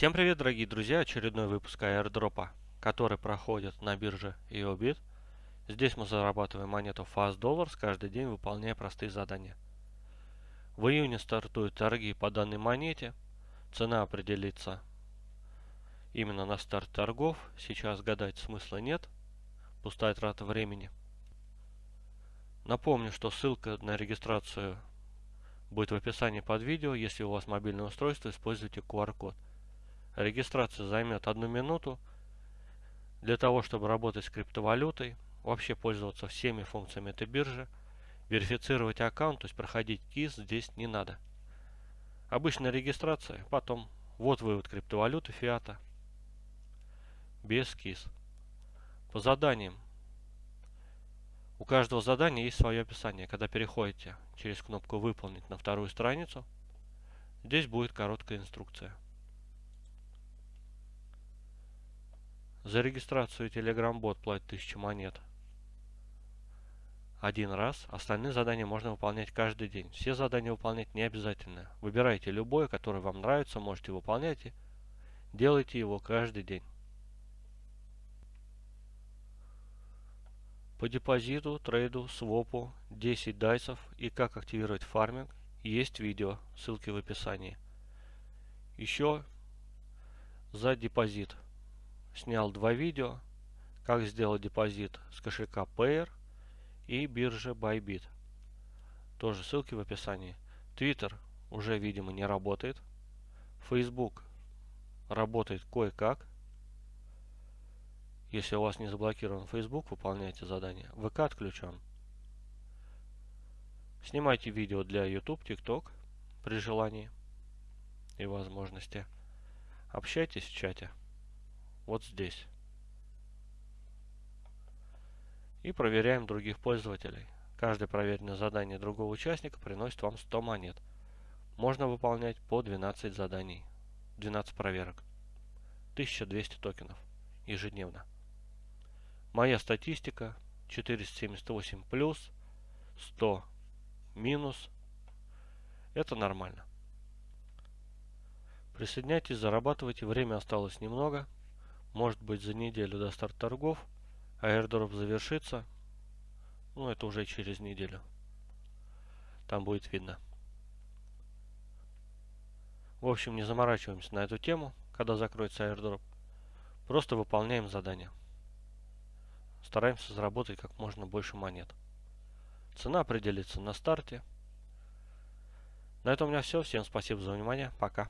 Всем привет, дорогие друзья! Очередной выпуск airdropа, который проходит на бирже EOBIT. Здесь мы зарабатываем монету Fast Dollars, каждый день выполняя простые задания. В июне стартуют торги по данной монете. Цена определится именно на старт торгов. Сейчас гадать смысла нет. Пустая трата времени. Напомню, что ссылка на регистрацию будет в описании под видео. Если у вас мобильное устройство, используйте QR-код. Регистрация займет одну минуту. Для того, чтобы работать с криптовалютой, вообще пользоваться всеми функциями этой биржи, верифицировать аккаунт, то есть проходить КИС здесь не надо. Обычная регистрация, потом вот вывод криптовалюты фиата без КИС. По заданиям. У каждого задания есть свое описание. Когда переходите через кнопку «Выполнить» на вторую страницу, здесь будет короткая инструкция. За регистрацию Telegram-бот платит 1000 монет. Один раз. Остальные задания можно выполнять каждый день. Все задания выполнять не обязательно. Выбирайте любое, которое вам нравится, можете выполнять делайте его каждый день. По депозиту, трейду, свопу, 10 дайсов и как активировать фарминг есть видео, ссылки в описании. Еще за депозит снял два видео, как сделать депозит с кошелька Payer и биржи Bybit. Тоже ссылки в описании. Twitter уже, видимо, не работает. Facebook работает кое-как. Если у вас не заблокирован Facebook, выполняйте задание. ВК отключен. Снимайте видео для YouTube, TikTok при желании и возможности. Общайтесь в чате вот здесь. И проверяем других пользователей. Каждое проверенное задание другого участника приносит вам 100 монет. Можно выполнять по 12 заданий, 12 проверок. 1200 токенов ежедневно. Моя статистика 478 плюс, 100 минус. Это нормально. Присоединяйтесь, зарабатывайте. Время осталось немного. Может быть за неделю до старта торгов. Airdrop завершится. Ну, это уже через неделю. Там будет видно. В общем, не заморачиваемся на эту тему, когда закроется airdrop. Просто выполняем задание. Стараемся заработать как можно больше монет. Цена определится на старте. На этом у меня все. Всем спасибо за внимание. Пока.